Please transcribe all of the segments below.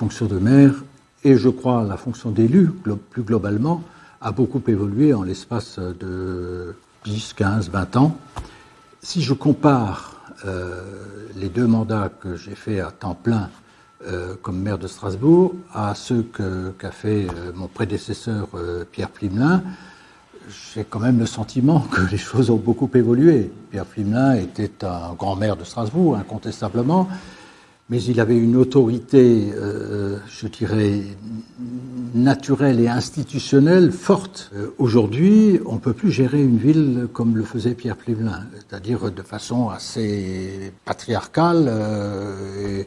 fonction de maire et je crois la fonction d'élu, plus globalement, a beaucoup évolué en l'espace de 10, 15, 20 ans. Si je compare euh, les deux mandats que j'ai faits à temps plein euh, comme maire de Strasbourg à ceux qu'a fait euh, mon prédécesseur Pierre Plimelin, j'ai quand même le sentiment que les choses ont beaucoup évolué. Pierre Plimelin était un grand maire de Strasbourg, incontestablement, mais il avait une autorité, euh, je dirais, naturelle et institutionnelle forte. Euh, aujourd'hui, on ne peut plus gérer une ville comme le faisait Pierre Plivelin, c'est-à-dire de façon assez patriarcale euh,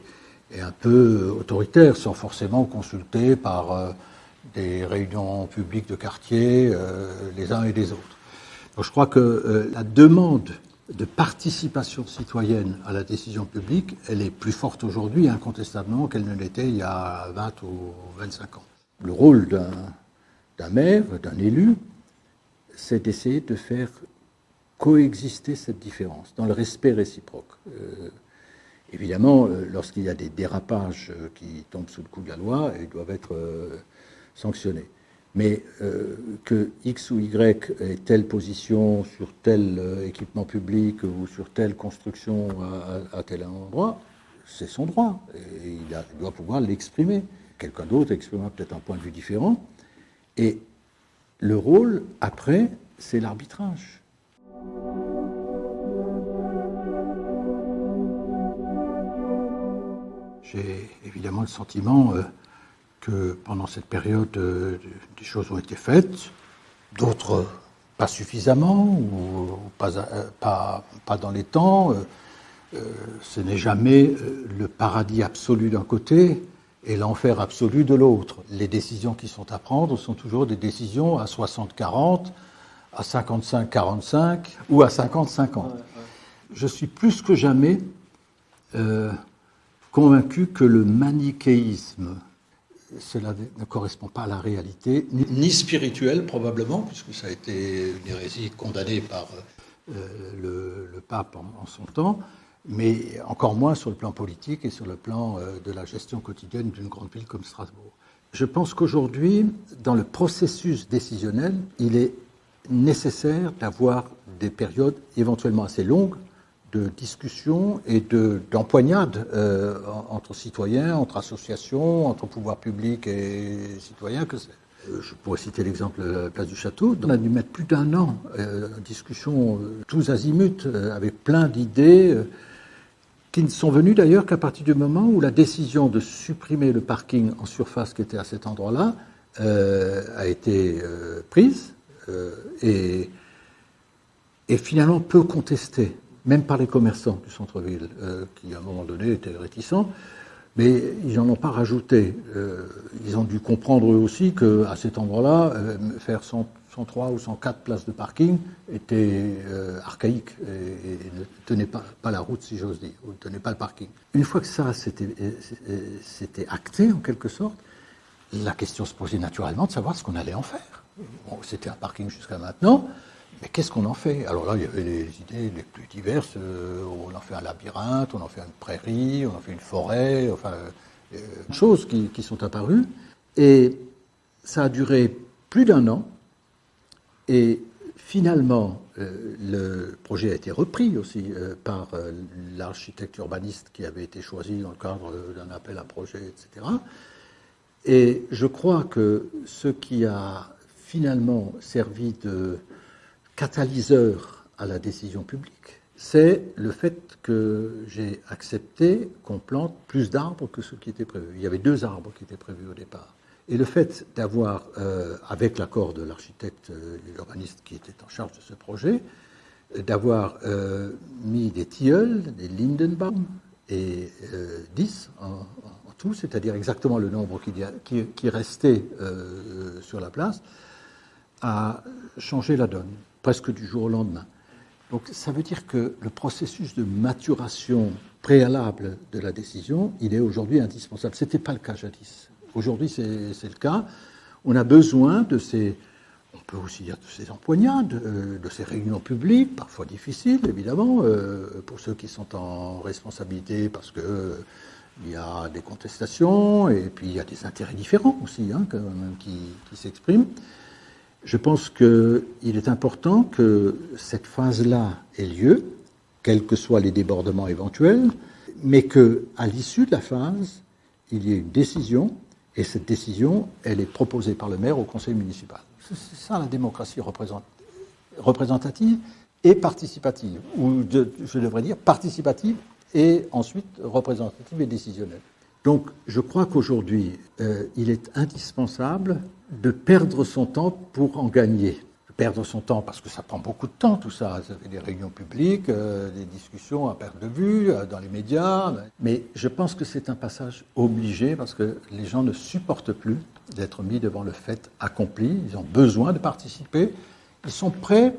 et, un peu autoritaire, sans forcément consulter par des réunions publiques de quartier les uns et les autres. Donc, je crois que la demande de participation citoyenne à la décision publique, elle est plus forte aujourd'hui, incontestablement, qu'elle ne l'était il y a 20 ou 25 ans. Le rôle d'un maire, d'un élu, c'est d'essayer de faire coexister cette différence dans le respect réciproque. Euh, évidemment, euh, lorsqu'il y a des dérapages qui tombent sous le coup de la loi, ils doivent être euh, sanctionnés mais euh, que X ou Y ait telle position sur tel euh, équipement public ou sur telle construction à, tel endroit, c'est son droit. Il, doit pouvoir l'exprimer. Quelqu'un d'autre exprimera peut-être un point de vue différent. Et le rôle, après, c'est l'arbitrage. J'ai évidemment le sentiment... Euh, que pendant cette période, euh, des choses ont été faites, d'autres pas suffisamment ou pas, euh, pas, pas dans les temps. Euh, ce n'est jamais le paradis absolu d'un côté et l'enfer absolu de l'autre. Les décisions qui sont à prendre sont toujours des décisions à 60-40, à 55-45 ou à 50-50. Je suis plus que jamais convaincu que le manichéisme cela ne correspond pas à la réalité, ni spirituelle probablement, puisque ça a été une hérésie condamnée par euh, le, pape en, son temps, mais encore moins sur le plan politique et sur le plan euh, de la gestion quotidienne d'une grande ville comme Strasbourg. Je pense qu'aujourd'hui, dans le processus décisionnel, il est nécessaire d'avoir des périodes éventuellement assez longues de discussion et d'empoignade euh, entre citoyens, entre associations, entre pouvoirs publics et citoyens. Euh, je pourrais citer l'exemple de la place du château. On a dû mettre plus d'un an euh, en discussion tous azimuts, avec plein d'idées, qui ne sont venues d'ailleurs qu'à partir du moment où la décision de supprimer le parking en surface qui était à cet endroit-là a été prise et, et finalement peu contestée même par les commerçants du centre-ville, euh, qui à un moment donné étaient réticents, mais ils n'en ont pas rajouté. Euh, ils ont dû comprendre eux aussi qu'à cet endroit-là, euh, faire 103 ou 104 places de parking était archaïque et, ne tenait pas, la route, si j'ose dire, ou ne tenait pas le parking. Une fois que ça c'était acté, en quelque sorte, la question se posait naturellement de savoir ce qu'on allait en faire. C'était un parking jusqu'à maintenant. Mais qu'est-ce qu'on en fait? Alors là, il y avait les idées les plus diverses. Euh, on en fait un labyrinthe, on en fait une prairie, on en fait une forêt, enfin, euh, choses qui, sont apparues. Et ça a duré plus d'un an. Et finalement, euh, le projet a été repris aussi par l'architecte urbaniste qui avait été choisi dans le cadre d'un appel à projet, etc. Et je crois que ce qui a finalement servi de catalyseur à la décision publique, c'est le fait que j'ai accepté qu'on plante plus d'arbres que ce qui était prévu. Il y avait deux arbres qui étaient prévus au départ. Et le fait d'avoir, euh, avec l'accord de l'architecte euh, et l'urbaniste qui était en charge de ce projet, d'avoir euh, mis des tilleuls, des Lindenbaum, et 10 en, tout, c'est-à-dire exactement le nombre qui restait sur la place, a changé la donne presque du jour au lendemain. Donc ça veut dire que le processus de maturation préalable de la décision, il est aujourd'hui indispensable. Ce n'était pas le cas jadis. Aujourd'hui, c'est le cas. On a besoin de ces, on peut aussi dire de ces empoignades, euh, de ces réunions publiques, parfois difficiles, évidemment, euh, pour ceux qui sont en responsabilité, parce que Il y a des contestations et puis il y a des intérêts différents aussi hein, qui s'expriment. Je pense qu'il est important que cette phase-là ait lieu, quels que soient les débordements éventuels, mais qu'à l'issue de la phase, il y ait une décision, et cette décision, elle est proposée par le maire au conseil municipal. C'est ça la démocratie représentative et participative, ou je devrais dire participative et ensuite représentative et décisionnelle. Donc je crois qu'aujourd'hui, euh, il est indispensable de perdre son temps pour en gagner. Perdre son temps parce que ça prend beaucoup de temps tout ça. Ça fait des réunions publiques, euh, des discussions à perte de vue euh, dans les médias. Mais je pense que c'est un passage obligé parce que les gens ne supportent plus d'être mis devant le fait accompli. Ils ont besoin de participer. Ils sont prêts,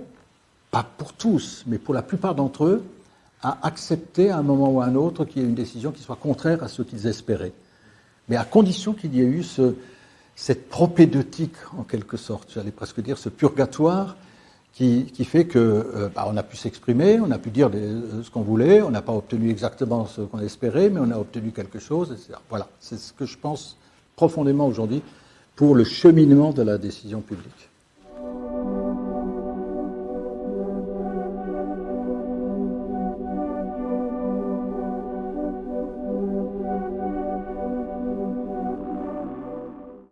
pas pour tous, mais pour la plupart d'entre eux, à accepter à un moment ou à un autre qu'il y ait une décision qui soit contraire à ce qu'ils espéraient. Mais à condition qu'il y ait eu ce, cette propédeutique, en quelque sorte, j'allais presque dire, ce purgatoire qui, qui fait que euh, bah, on a pu s'exprimer, on a pu dire ce qu'on voulait, on n'a pas obtenu exactement ce qu'on espérait, mais on a obtenu quelque chose, etc. Voilà, c'est ce que je pense profondément aujourd'hui pour le cheminement de la décision publique.